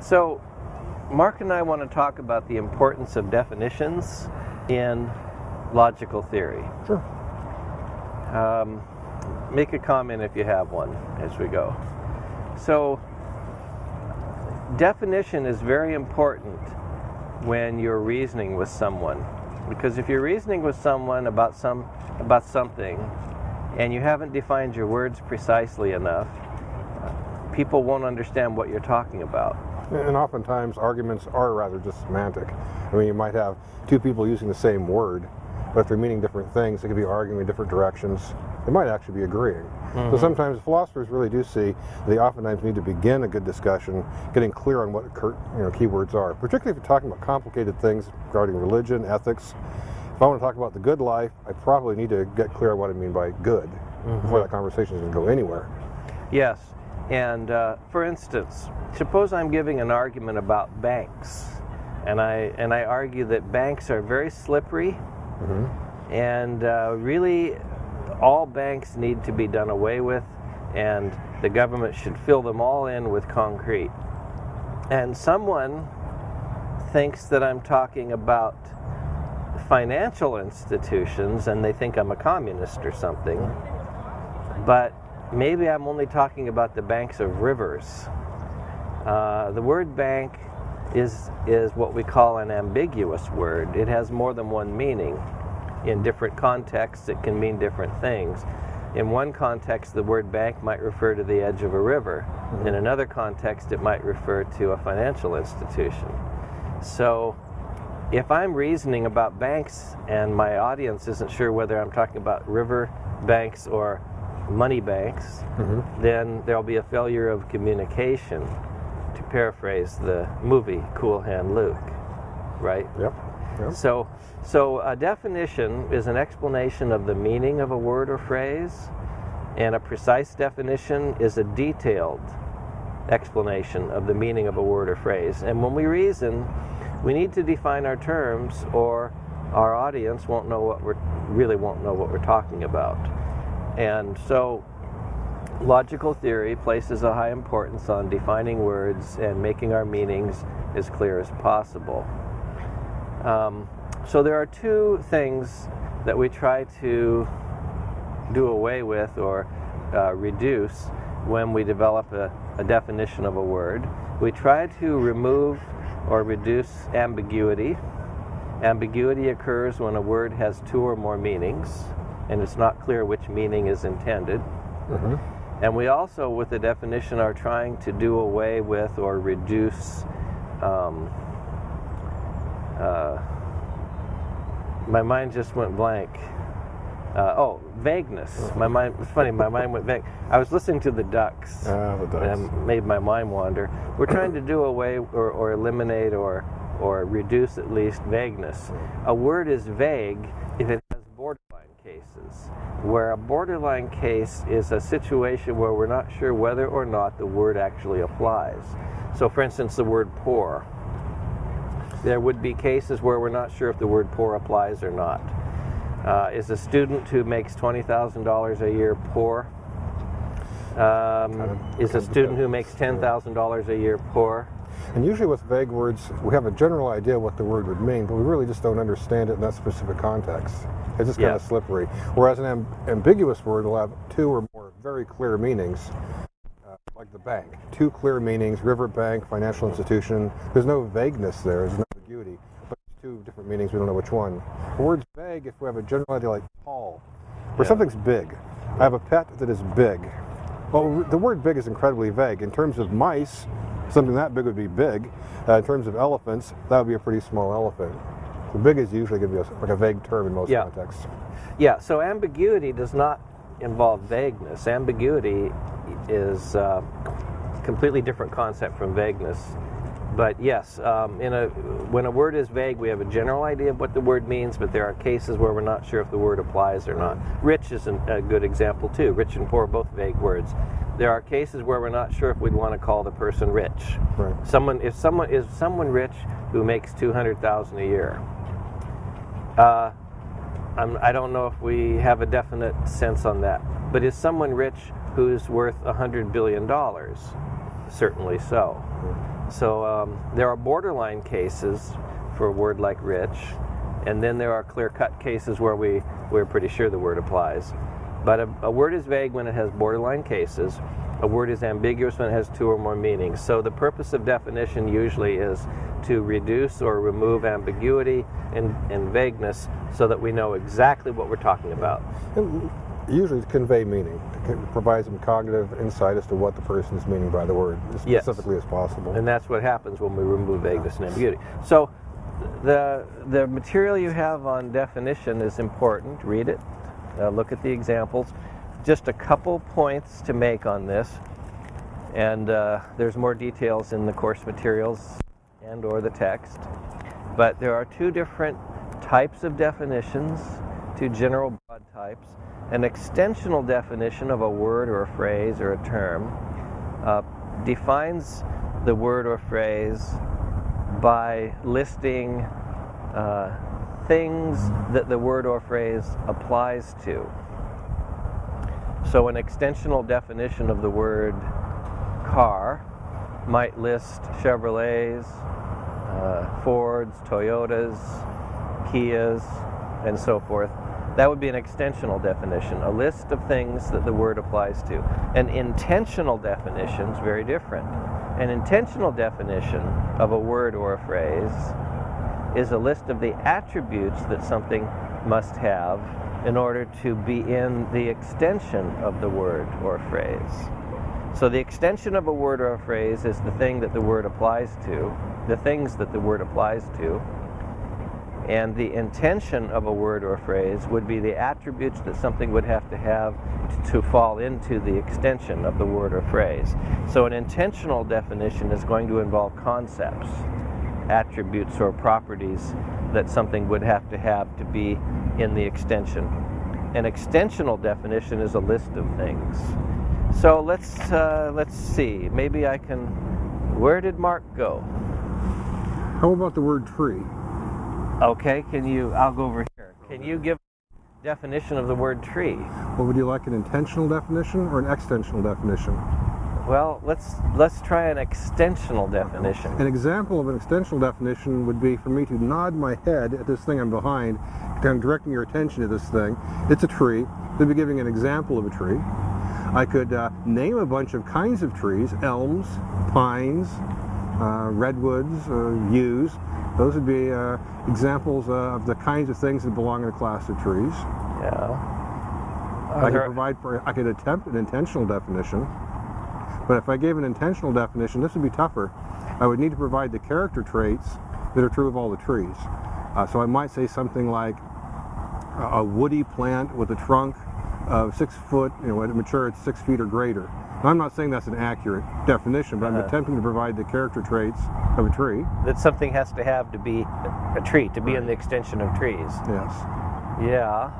So, Mark and I want to talk about the importance of definitions in logical theory. Sure. Um, make a comment if you have one as we go. So, definition is very important when you're reasoning with someone. Because if you're reasoning with someone about some about something and you haven't defined your words precisely enough, people won't understand what you're talking about. And oftentimes arguments are rather just semantic. I mean, you might have two people using the same word, but if they're meaning different things, they could be arguing in different directions. They might actually be agreeing. Mm -hmm. So mm-hmm. sometimes philosophers really do see they oftentimes need to begin a good discussion, getting clear on what you know, keywords are, particularly if you're talking about complicated things regarding religion, ethics. If I want to talk about the good life, I probably need to get clear on what I mean by good mm -hmm. before that conversation is going to go anywhere. Yes. And uh, for instance, suppose I'm giving an argument about banks, and I and I argue that banks are very slippery, mm -hmm. and uh, really all banks need to be done away with, and the government should fill them all in with concrete. And someone thinks that I'm talking about financial institutions and they think I'm a communist or something. But maybe I'm only talking about the banks of rivers. Uh, the word bank is, is what we call an ambiguous word. It has more than one meaning in different contexts, it can mean different things. In one context, the word bank might refer to the edge of a river. In another context, it might refer to a financial institution. So, if I'm reasoning about banks and my audience isn't sure whether I'm talking about river banks or money banks, mm-hmm. then there'll be a failure of communication, to paraphrase the movie Cool Hand Luke, right? Yep. So, so a definition is an explanation of the meaning of a word or phrase, and a precise definition is a detailed explanation of the meaning of a word or phrase. And when we reason, we need to define our terms, or our audience won't know what we're really won't know what we're talking about. And so, logical theory places a high importance on defining words and making our meanings as clear as possible. Um, so there are two things that we try to do away with or uh, reduce when we develop a, a definition of a word. We try to remove or reduce ambiguity. Ambiguity occurs when a word has two or more meanings and it's not clear which meaning is intended. Mm -hmm. And we also, with the definition, are trying to do away with or reduce um, uh, my mind just went blank. Uh, oh, vagueness. My mind. It's funny. My mind went vague. I was listening to the Ducks. Ah, the Ducks. And made my mind wander. We're trying to do away or, or eliminate or or reduce at least vagueness. A word is vague if it cases, where a borderline case is a situation where we're not sure whether or not the word actually applies. So, for instance, the word poor there would be cases where we're not sure if the word poor applies or not. Uh, is a student who makes $20,000 a year poor? Um, is a student who makes $10,000 a year poor? And usually with vague words, we have a general idea what the word would mean, but we really just don't understand it in that specific context. It's just kind of slippery. Whereas an amb ambiguous word will have two or more very clear meanings uh, like the bank. Two clear meanings, river bank, financial institution. There's no vagueness there, there's no ambiguity, but two different meanings, we don't know which one. The word's vague if we have a general idea like tall, or yeah. something's big. I have a pet that is big. Well, the word big is incredibly vague. In terms of mice, something that big would be big. Uh, in terms of elephants, that would be a pretty small elephant. The big is usually going to be a, like a vague term in most yeah. contexts. Yeah, so ambiguity does not involve vagueness. Ambiguity is a completely different concept from vagueness. But yes, um, in a, when a word is vague, we have a general idea of what the word means, but there are cases where we're not sure if the word applies or not. Rich is a good example too. Rich and poor, are both vague words. There are cases where we're not sure if we'd want to call the person rich. Right. Someone, if someone is someone rich who makes two hundred thousand a year, uh, I'm, I do not know if we have a definite sense on that. But is someone rich who's worth $100 billion? Certainly so. So um, there are borderline cases for a word like rich, and then there are clear-cut cases where we, we're pretty sure the word applies. But a, a word is vague when it has borderline cases. A word is ambiguous when it has two or more meanings. So the purpose of definition usually is to reduce or remove ambiguity and, and vagueness so that we know exactly what we're talking about. And usually to convey meaning, provide some cognitive insight as to what the person is meaning by the word as Yes. specifically as possible. And that's what happens when we remove vagueness and ambiguity. So the, the material you have on definition is important. Read it, uh, look at the examples. Just a couple points to make on this. And uh, there's more details in the course materials and or the text. But there are two different types of definitions, two general broad types. An extensional definition of a word or a phrase or a term uh, defines the word or phrase by listing uh, things that the word or phrase applies to. So, an extensional definition of the word car might list Chevrolets, uh, Fords, Toyotas, Kias, and so forth. That would be an extensional definition, a list of things that the word applies to. An intensional definition is very different. An intensional definition of a word or a phrase is a list of the attributes that something must have in order to be in the extension of the word or phrase. So the extension of a word or a phrase is the thing that the word applies to, the things that the word applies to. And the intension of a word or phrase would be the attributes that something would have to have to fall into the extension of the word or phrase. So an intensional definition is going to involve concepts, attributes or properties that something would have to have to be in the extension. An extensional definition is a list of things. So let's uh, let's see. Maybe I can. Where did Mark go? How about the word tree? Okay, can you? I'll go over here. Can you give a definition of the word tree? Well, would you like an intensional definition or an extensional definition? Well, let's let's try an extensional definition. An example of an extensional definition would be for me to nod my head at this thing I'm behind, kind of directing your attention to this thing. It's a tree. They'd be giving an example of a tree. I could uh, name a bunch of kinds of trees, elms, pines, uh, redwoods, uh, yews. Those would be uh, examples uh, of the kinds of things that belong in a class of trees. Yeah. I could provide for, I could attempt an intensional definition, but if I gave an intensional definition, this would be tougher. I would need to provide the character traits that are true of all the trees. Uh, so I might say something like a, a woody plant with a trunk of six foot, you know, when it mature it's six feet or greater. Now, I'm not saying that's an accurate definition, but I'm Uh-huh. attempting to provide the character traits of a tree. that something has to have to be a tree, to be in the extension of trees. Yes. Yeah.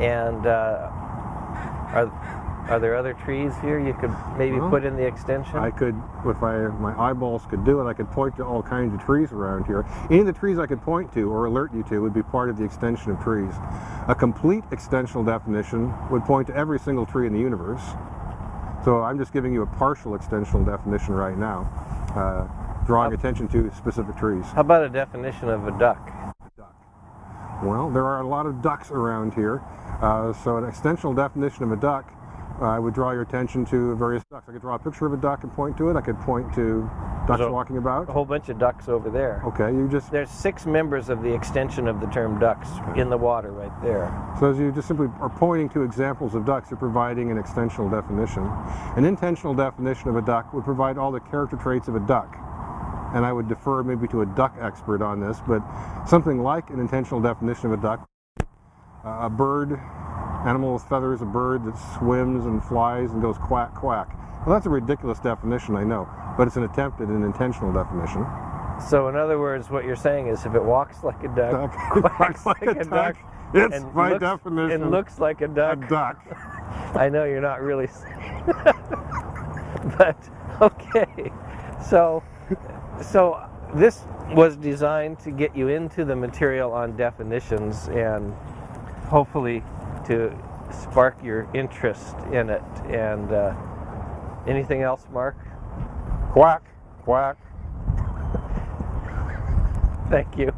And uh, are are there other trees here you could maybe Well, put in the extension? I could, if I my eyeballs could do it, I could point to all kinds of trees around here. Any of the trees I could point to or alert you to would be part of the extension of trees. A complete extensional definition would point to every single tree in the universe. So I'm just giving you a partial extensional definition right now, uh, drawing attention to specific trees. How about a definition of a duck? Well, there are a lot of ducks around here, uh, so an extensional definition of a duck uh, I would draw your attention to various ducks. I could draw a picture of a duck and point to it. I could point to ducks walking A whole bunch of ducks over there. Okay, you just There's six members of the extension of the term ducks in the water right there. so as you just simply are pointing to examples of ducks, you're providing an extensional definition. An intensional definition of a duck would provide all the character traits of a duck. And I would defer maybe to a duck expert on this, but something like an intensional definition of a duck, uh, a bird, animal with feathers, a bird that swims and flies and goes quack quack. Well, that's a ridiculous definition, I know, but it's an attempt at an intensional definition. So in other words, what you're saying is if it walks like a duck, Duck quacks like, a duck, It's and by looks, definition and looks like a duck. a duck, duck. I know you're not really saying but okay. So so this was designed to get you into the material on definitions and hopefully to spark your interest in it. And uh, anything else, Mark? Quack, quack. Thank you.